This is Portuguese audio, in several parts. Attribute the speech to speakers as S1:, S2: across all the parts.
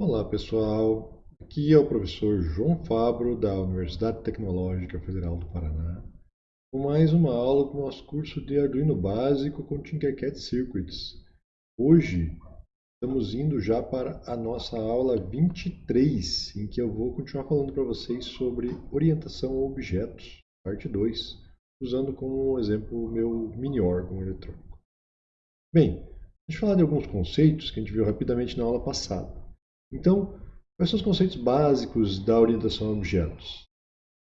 S1: Olá pessoal, aqui é o professor João Fabro da Universidade Tecnológica Federal do Paraná com mais uma aula do nosso curso de Arduino Básico com Tinkercad Circuits. Hoje estamos indo já para a nossa aula 23, em que eu vou continuar falando para vocês sobre orientação a objetos, parte 2, usando como exemplo o meu mini órgão eletrônico. Bem, deixa eu falar de alguns conceitos que a gente viu rapidamente na aula passada. Então, quais são os conceitos básicos da orientação a objetos?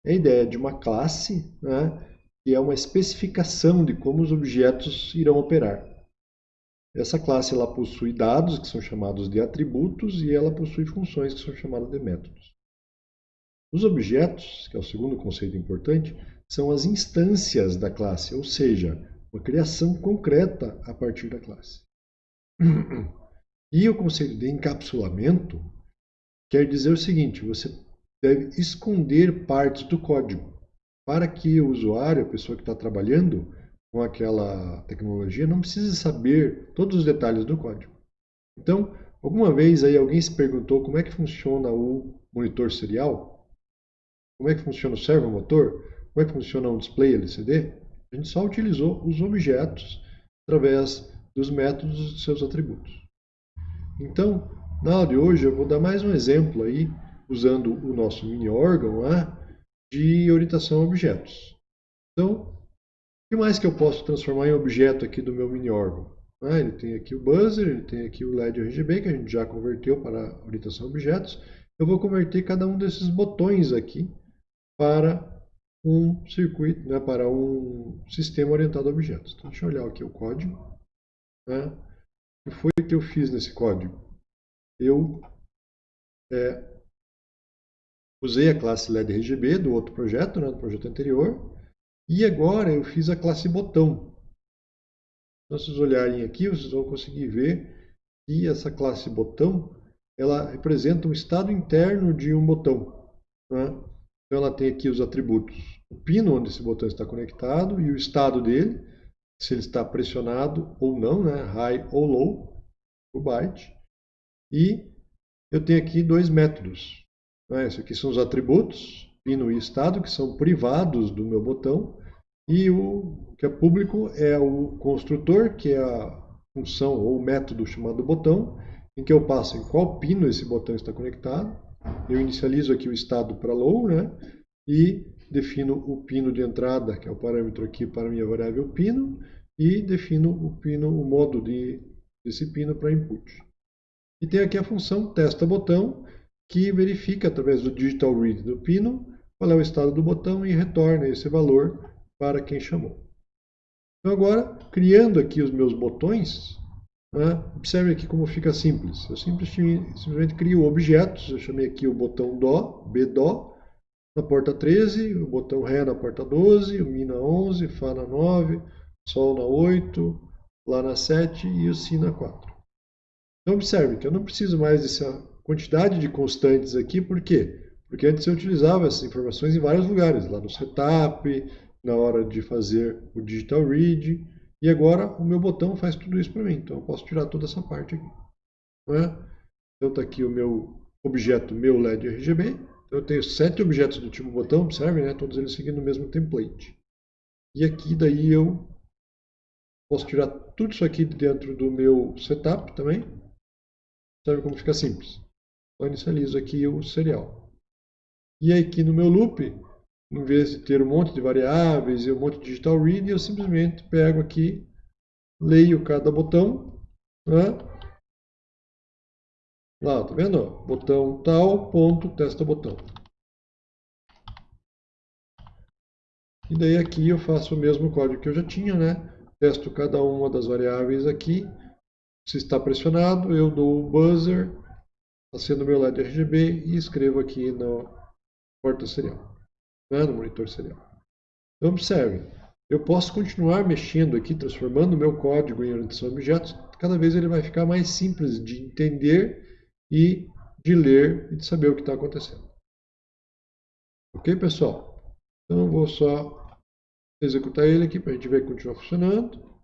S1: É a ideia de uma classe, né, que é uma especificação de como os objetos irão operar. Essa classe ela possui dados, que são chamados de atributos, e ela possui funções, que são chamadas de métodos. Os objetos, que é o segundo conceito importante, são as instâncias da classe, ou seja, uma criação concreta a partir da classe. E o conceito de encapsulamento quer dizer o seguinte, você deve esconder partes do código para que o usuário, a pessoa que está trabalhando com aquela tecnologia, não precise saber todos os detalhes do código. Então, alguma vez aí alguém se perguntou como é que funciona o monitor serial? Como é que funciona o servomotor? Como é que funciona um display LCD? A gente só utilizou os objetos através dos métodos de seus atributos. Então, na aula de hoje eu vou dar mais um exemplo aí, usando o nosso mini órgão lá, de orientação a objetos. Então, o que mais que eu posso transformar em objeto aqui do meu mini órgão? Ah, ele tem aqui o buzzer, ele tem aqui o LED RGB, que a gente já converteu para orientação a objetos. Eu vou converter cada um desses botões aqui para um circuito, né, para um sistema orientado a objetos. Então, deixa eu olhar aqui o código. Né? Que foi que eu fiz nesse código? Eu é, usei a classe LED RGB do outro projeto, né, do projeto anterior, e agora eu fiz a classe botão. Então, se vocês olharem aqui, vocês vão conseguir ver que essa classe botão ela representa um estado interno de um botão. Né? Então ela tem aqui os atributos. O pino onde esse botão está conectado e o estado dele se ele está pressionado ou não, né? high ou low, o byte. E eu tenho aqui dois métodos. Né? Esses aqui são os atributos, pino e estado, que são privados do meu botão. E o que é público é o construtor, que é a função ou método chamado botão, em que eu passo em qual pino esse botão está conectado. Eu inicializo aqui o estado para low, né? E defino o pino de entrada, que é o parâmetro aqui para a minha variável pino, e defino o pino, o modo de, desse pino para input. E tem aqui a função testa botão, que verifica através do digital read do pino qual é o estado do botão e retorna esse valor para quem chamou. Então agora, criando aqui os meus botões, né, observe aqui como fica simples. Eu simplesmente, simplesmente crio objetos, eu chamei aqui o botão Dó, BDó, na porta 13, o botão Ré na porta 12, o Mi na 11, Fá na 9, Sol na 8, Lá na 7 e o Si na 4. Então observe que eu não preciso mais dessa quantidade de constantes aqui, por quê? Porque antes eu utilizava essas informações em vários lugares, lá no setup, na hora de fazer o digital read, e agora o meu botão faz tudo isso para mim, então eu posso tirar toda essa parte aqui. É? Então está aqui o meu objeto, meu LED RGB, eu tenho sete objetos do tipo botão, observem, né? todos eles seguindo o mesmo template. E aqui daí eu posso tirar tudo isso aqui dentro do meu setup também. Observe como fica simples. Só inicializo aqui o serial. E aqui no meu loop, em vez de ter um monte de variáveis e um monte de digital read, eu simplesmente pego aqui, leio cada botão, né? Lá, tá vendo? Botão tal, ponto, testa botão. E daí aqui eu faço o mesmo código que eu já tinha, né? Testo cada uma das variáveis aqui. Se está pressionado, eu dou o buzzer, acendo meu LED RGB e escrevo aqui no porta serial, né? no monitor serial. Então observe, eu posso continuar mexendo aqui, transformando meu código em orientação a objetos. Cada vez ele vai ficar mais simples de entender e de ler e de saber o que está acontecendo. Ok, pessoal? Então, vou só executar ele aqui para a gente ver que continua funcionando.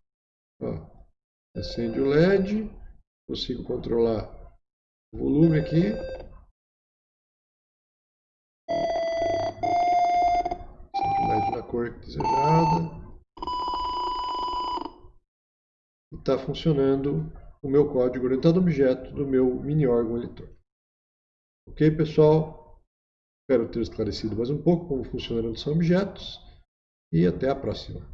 S1: Ó, acende o LED, consigo controlar o volume aqui. Centralidade na cor desejada. E está funcionando o meu código orientado a objeto do meu mini órgão eletrônico. Ok, pessoal? Espero ter esclarecido mais um pouco como funcionam os objetos e até a próxima.